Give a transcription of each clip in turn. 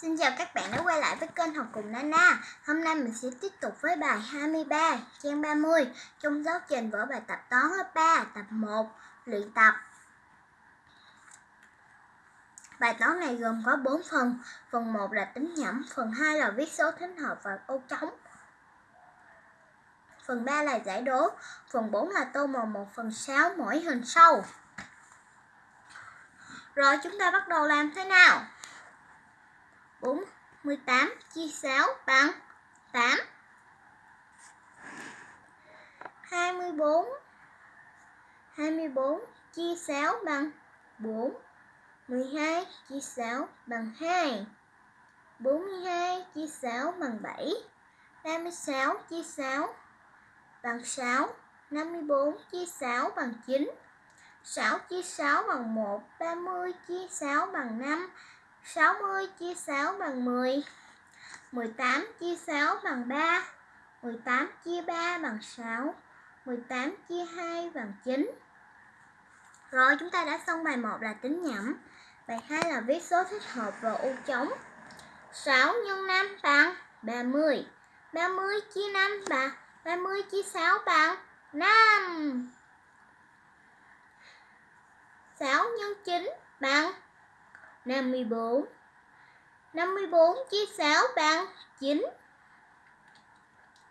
Xin chào các bạn đã quay lại với kênh Học cùng Nana. Hôm nay mình sẽ tiếp tục với bài 23, trang 30 trong giáo trình vở bài tập toán lớp 3, tập 1, luyện tập. Bài toán này gồm có 4 phần. Phần 1 là tính nhẩm, phần 2 là viết số thính hợp và ô trống. Phần 3 là giải đố, phần 4 là tô màu 1 phần 6 mỗi hình sau. Rồi chúng ta bắt đầu làm thế nào? 48 chia 6 bằng 8 24 24 chia 6 bằng 4 12 chia 6 bằng 2 42 chia 6 bằng 7 36 chia 6 bằng 6 54 chia 6 bằng 9 6 chia 6 bằng 1 30 chia 6 bằng 5 60 chia 6 bằng 10 18 chia 6 bằng 3 18 chia 3 bằng 6 18 chia 2 bằng 9 Rồi, chúng ta đã xong bài 1 là tính nhẩm. Bài 2 là viết số thích hợp và ô trống 6 x 5 bằng 30 30 chia 5 bằng 30 chia 6 bằng 5 6 x 9 bằng 54 54 chia 6 bằng 9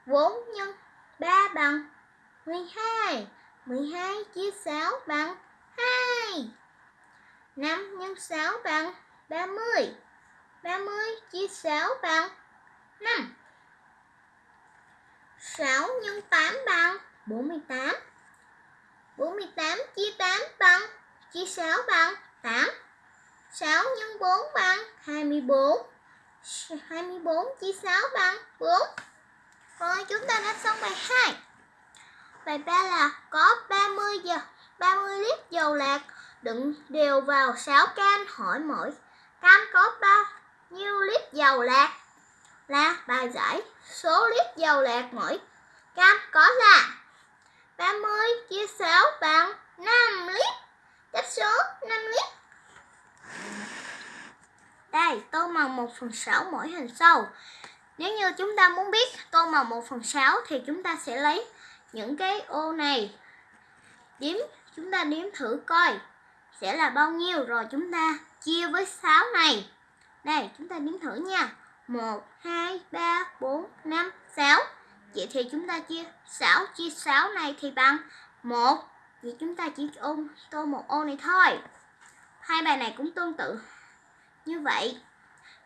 4 nhân 3 bằng 12 12 chia 6 bằng 2 5 nhân 6 bằng 30 30 chia 6 bằng 5 6 nhân 8 bằng 48 48 chia 8 bằng chia 6 bằng 8 6 x 4 bằng 24 24 chia 6 bằng 4 Rồi chúng ta đã xong bài 2 Bài 3 là có 30 giờ 30 lít dầu lạc. Đựng đều vào 6 can, hỏi mỗi can có bao nhiêu lít dầu lạc? Là bài giải số lít dầu lạc mỗi can có là 30 chia 6 bằng 5 lít. Cách số 5 lít đây, tô màu 1 phần 6 mỗi hình sâu. Nếu như chúng ta muốn biết tô màu 1 phần 6 thì chúng ta sẽ lấy những cái ô này. Điếm, chúng ta điếm thử coi sẽ là bao nhiêu rồi chúng ta chia với 6 này. Đây, chúng ta điếm thử nha. 1, 2, 3, 4, 5, 6. Vậy thì chúng ta chia 6 chia 6 này thì bằng 1. Vậy chúng ta chỉ ôm tô một ô này thôi. Hai bài này cũng tương tự như vậy,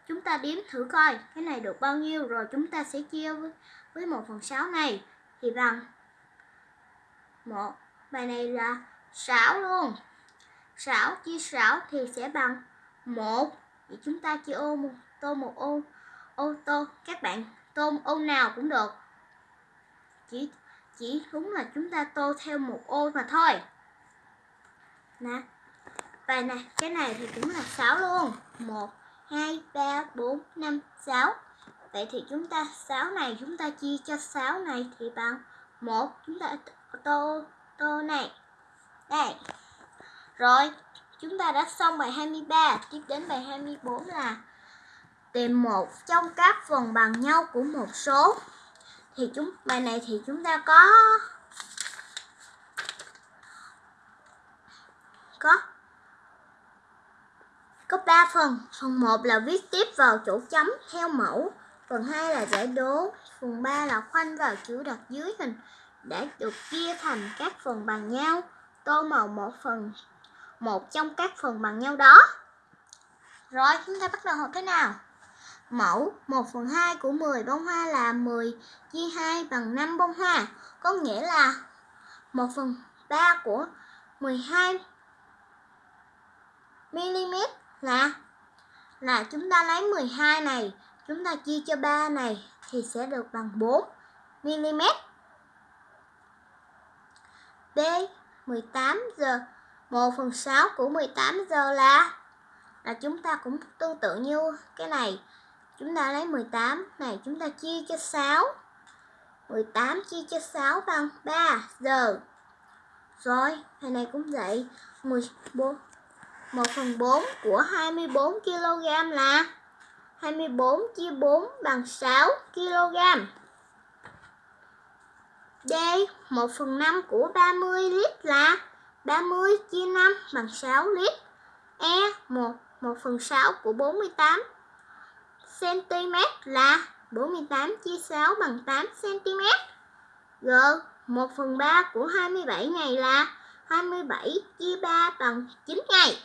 chúng ta đếm thử coi cái này được bao nhiêu rồi chúng ta sẽ chia với, với 1 phần 6 này thì bằng một Bài này là 6 luôn. 6 chia 6 thì sẽ bằng 1. Thì chúng ta chia ô một tô một ô ô tô các bạn tô ô nào cũng được. Chỉ chỉ đúng là chúng ta tô theo một ô mà thôi. Nè, và này, cái này thì cũng là 6 luôn. 1, 2, 3, 4, 5, 6 Vậy thì chúng ta 6 này chúng ta chia cho 6 này thì bằng 1 Chúng ta tô tô này. Đây. Rồi chúng ta đã xong bài 23 Tiếp đến bài 24 là Tìm một trong các phần bằng nhau của một số. Thì chúng bài này thì chúng ta có Có có 3 phần. Phần 1 là viết tiếp vào chỗ chấm theo mẫu. Phần 2 là giải đố. Phần 3 là khoanh vào chữ đặt dưới hình để được chia thành các phần bằng nhau. Tô màu một phần một trong các phần bằng nhau đó. Rồi, chúng ta bắt đầu học thế nào? Mẫu 1 phần 2 của 10 bông hoa là 10 chia 2 bằng 5 bông hoa. Có nghĩa là 1 phần 3 của 12 mm là là chúng ta lấy 12 này, chúng ta chia cho 3 này thì sẽ được bằng 4 mm. B 18 giờ 1 phần 6 của 18 giờ là là chúng ta cũng tương tự như cái này. Chúng ta lấy 18 này chúng ta chia cho 6. 18 chia cho 6 bằng 3 giờ. Rồi, này này cũng vậy. 14 1 phần 4 của 24 kg là 24 chia 4 bằng 6 kg. D. 1 phần 5 của 30 lít là 30 chia 5 bằng 6 lít. E. 1, 1 phần 6 của 48 cm là 48 chia 6 bằng 8 cm. G. 1 phần 3 của 27 ngày là 27 chia 3 bằng 9 ngày.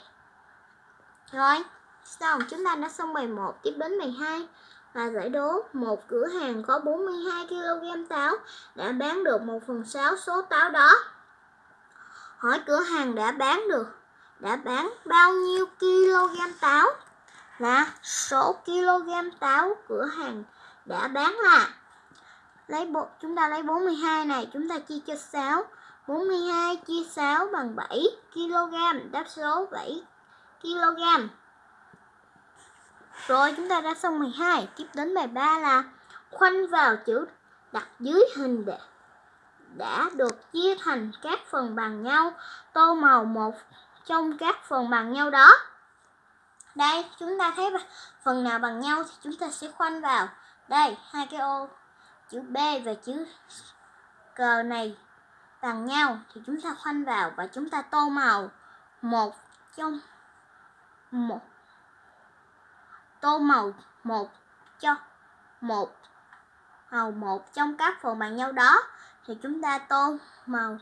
Rồi, xong chúng ta đã xong bài 1 tiếp đến bài 2 và giải đố một cửa hàng có 42 kg táo đã bán được 1 phần 6 số táo đó. Hỏi cửa hàng đã bán được đã bán bao nhiêu kg táo? Là số kg táo cửa hàng đã bán là lấy bộ chúng ta lấy 42 này chúng ta chia cho 6 42 chia 6 bằng 7 kg đáp số 7 kg. Rồi chúng ta đã xong 12 tiếp đến bài 3 là khoanh vào chữ đặt dưới hình để, đã được chia thành các phần bằng nhau, tô màu một trong các phần bằng nhau đó. Đây, chúng ta thấy phần nào bằng nhau thì chúng ta sẽ khoanh vào. Đây, hai cái ô, chữ B và chữ cờ này bằng nhau thì chúng ta khoanh vào và chúng ta tô màu một trong một. Tô màu một cho một. Màu một trong các phần bằng nhau đó. Thì chúng ta tô màu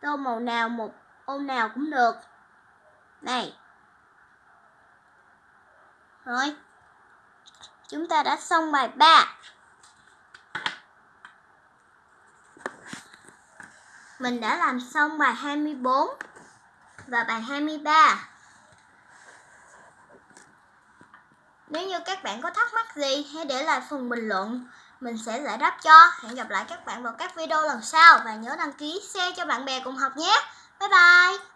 tô màu nào một ô nào cũng được. Này. Rồi. Chúng ta đã xong bài 3 Mình đã làm xong bài 24 và bài 23. Nếu như các bạn có thắc mắc gì, hãy để lại phần bình luận. Mình sẽ giải đáp cho. Hẹn gặp lại các bạn vào các video lần sau và nhớ đăng ký share cho bạn bè cùng học nhé. Bye bye!